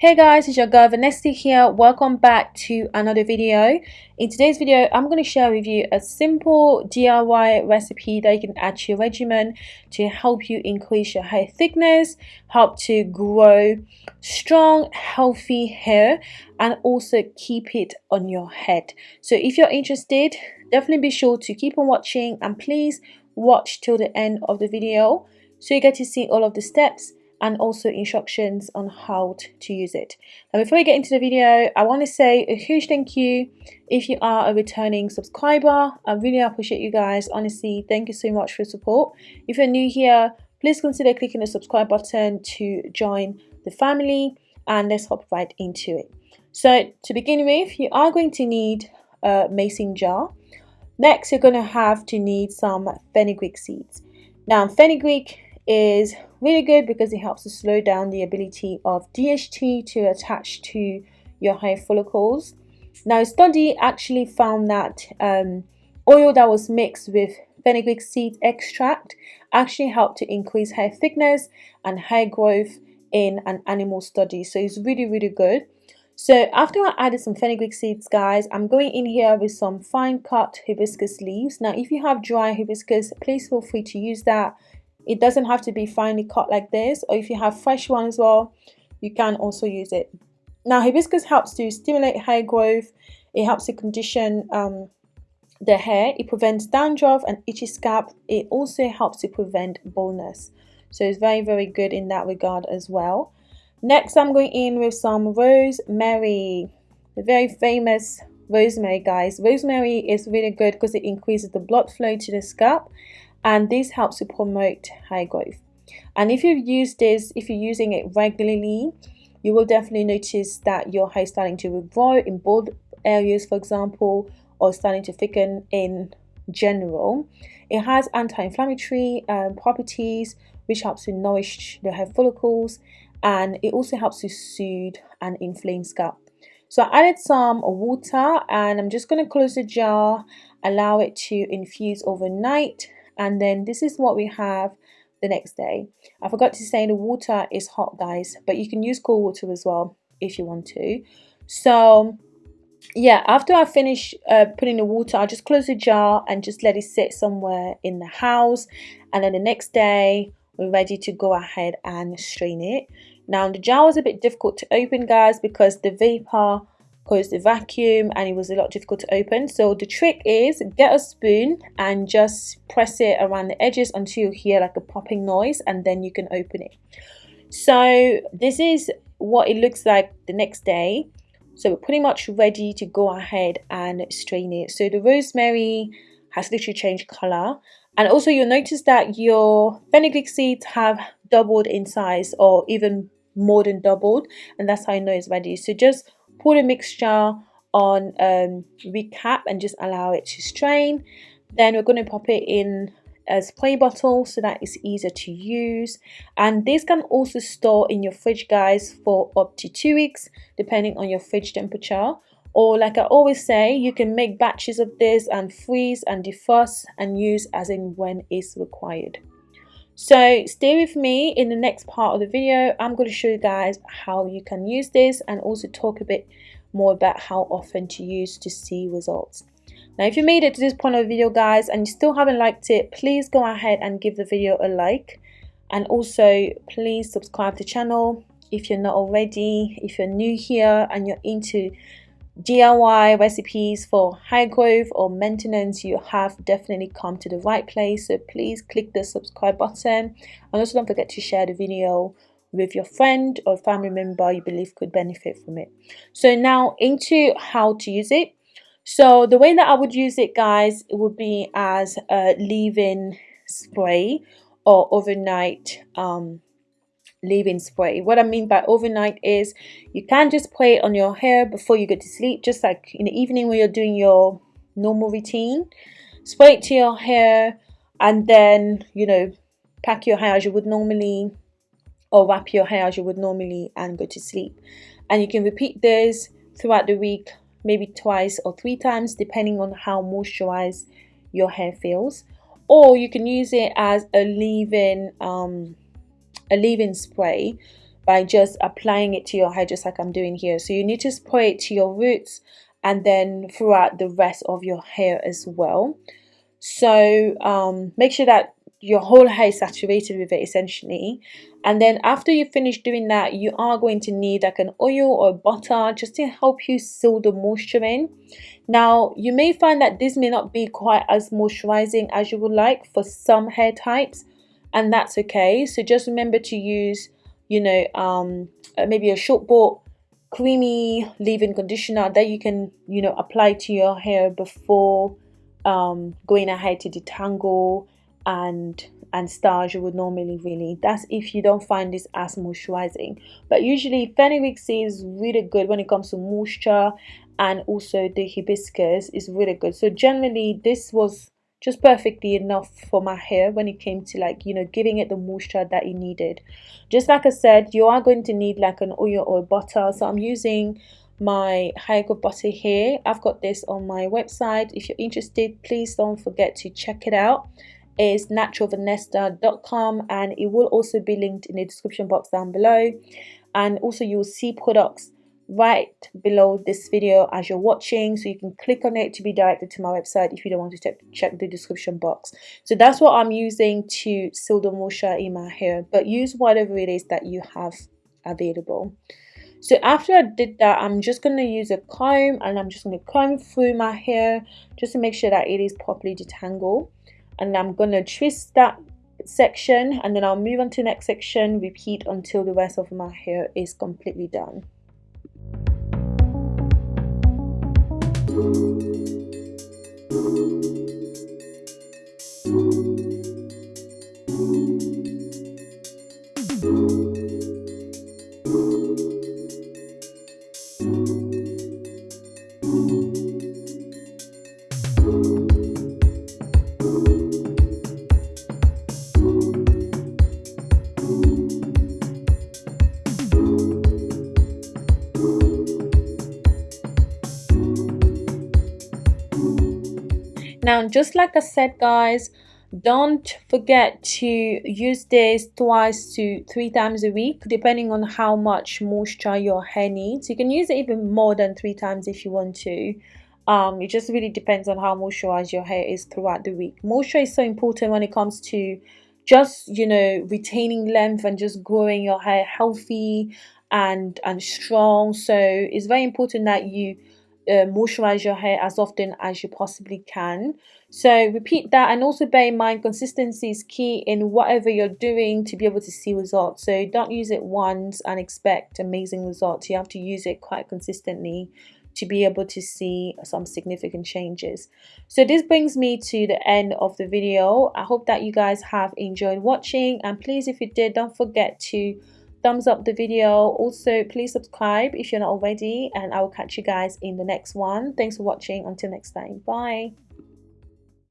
Hey guys, it's your girl Vanessa here. Welcome back to another video. In today's video, I'm going to share with you a simple DIY recipe that you can add to your regimen to help you increase your hair thickness, help to grow strong, healthy hair, and also keep it on your head. So if you're interested, definitely be sure to keep on watching and please watch till the end of the video so you get to see all of the steps and also instructions on how to use it. Now before we get into the video, I want to say a huge thank you if you are a returning subscriber. I really appreciate you guys. Honestly, thank you so much for support. If you're new here, please consider clicking the subscribe button to join the family and let's hop right into it. So to begin with, you are going to need a mason jar. Next, you're going to have to need some fenugreek seeds. Now, fenugreek is really good because it helps to slow down the ability of DHT to attach to your hair follicles. Now, a study actually found that um, oil that was mixed with fenugreek seed extract actually helped to increase hair thickness and hair growth in an animal study. So it's really, really good. So after I added some fenugreek seeds, guys, I'm going in here with some fine cut hibiscus leaves. Now, if you have dry hibiscus, please feel free to use that it doesn't have to be finely cut like this or if you have fresh one as well you can also use it. Now hibiscus helps to stimulate hair growth. It helps to condition um, the hair. It prevents dandruff and itchy scalp. It also helps to prevent baldness. So it's very very good in that regard as well. Next i'm going in with some rosemary the very famous rosemary guys. Rosemary is really good because it increases the blood flow to the scalp and this helps to promote hair growth. And if you use this if you're using it regularly you will definitely notice that your hair is starting to regrow in bald areas for example or starting to thicken in general. It has anti-inflammatory um, properties which helps to nourish the hair follicles and it also helps to soothe and inflame scalp. So I added some water and I'm just going to close the jar allow it to infuse overnight and then this is what we have the next day. I forgot to say the water is hot guys but you can use cold water as well if you want to. So yeah after I finish uh, putting the water I'll just close the jar and just let it sit somewhere in the house. And then the next day we're ready to go ahead and strain it. Now the jar was a bit difficult to open guys because the vapor caused the vacuum and it was a lot difficult to open. So the trick is get a spoon and just press it around the edges until you hear like a popping noise and then you can open it. So this is what it looks like the next day. So we're pretty much ready to go ahead and strain it. So the rosemary has literally changed color. And also you'll notice that your fenugreek seeds have doubled in size or even more than doubled. And that's how I know it's ready. So just pour the mixture on um, recap and just allow it to strain. Then we're going to pop it in a spray bottle so that it's easier to use. And this can also store in your fridge guys for up to two weeks depending on your fridge temperature. Or like I always say, you can make batches of this and freeze and defrost and use as in when it's required. So stay with me in the next part of the video. I'm going to show you guys how you can use this and also talk a bit more about how often to use to see results. Now if you made it to this point of the video guys and you still haven't liked it, please go ahead and give the video a like. And also please subscribe to the channel if you're not already. If you're new here and you're into DIY recipes for high growth or maintenance, you have definitely come to the right place. So please click the subscribe button and also don't forget to share the video with your friend or family member you believe could benefit from it. So now into how to use it. So the way that I would use it guys, it would be as a leave-in spray or overnight um, leave-in spray. What I mean by overnight is you can just spray it on your hair before you go to sleep, just like in the evening when you're doing your normal routine. Spray it to your hair and then, you know, pack your hair as you would normally or wrap your hair as you would normally and go to sleep. And you can repeat this throughout the week, maybe twice or three times, depending on how moisturized your hair feels. Or you can use it as a leave-in um, a leave-in spray by just applying it to your hair just like I'm doing here. So you need to spray it to your roots and then throughout the rest of your hair as well. So um, make sure that your whole hair is saturated with it essentially. And then after you finish doing that you are going to need like an oil or butter just to help you seal the moisture in. Now you may find that this may not be quite as moisturizing as you would like for some hair types and that's okay. So just remember to use you know um uh, maybe a short bought creamy leave-in conditioner that you can you know apply to your hair before um going ahead to detangle and and starch you would normally really that's if you don't find this as moisturizing. But usually fenugreek seed is really good when it comes to moisture and also the hibiscus is really good. So generally this was just perfectly enough for my hair when it came to like you know giving it the moisture that it needed. Just like i said you are going to need like an oil or butter. So i'm using my high butter here. I've got this on my website. If you're interested please don't forget to check it out. Is naturalvanessa.com and it will also be linked in the description box down below. And also you will see products right below this video as you're watching so you can click on it to be directed to my website if you don't want to check the description box. So that's what I'm using to seal the moisture in my hair but use whatever it is that you have available. So after I did that I'm just going to use a comb and I'm just going to comb through my hair just to make sure that it is properly detangled. And I'm going to twist that section and then I'll move on to the next section repeat until the rest of my hair is completely done Thank you. Now just like I said guys don't forget to use this twice to three times a week depending on how much moisture your hair needs. You can use it even more than three times if you want to. Um, it just really depends on how moisturized your hair is throughout the week. Moisture is so important when it comes to just you know retaining length and just growing your hair healthy and and strong. So it's very important that you uh, moisturize your hair as often as you possibly can. So repeat that and also bear in mind consistency is key in whatever you're doing to be able to see results. So don't use it once and expect amazing results. You have to use it quite consistently to be able to see some significant changes. So this brings me to the end of the video. I hope that you guys have enjoyed watching and please if you did don't forget to thumbs up the video. Also please subscribe if you're not already and i will catch you guys in the next one. Thanks for watching. Until next time. Bye